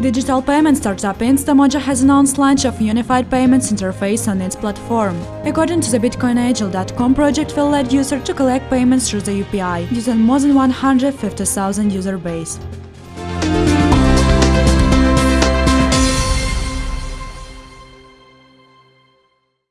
Digital payment startup Instamojo has announced launch of unified payments interface on its platform. According to the BitcoinAgile.com project will let users to collect payments through the UPI, using more than 150,000 user base.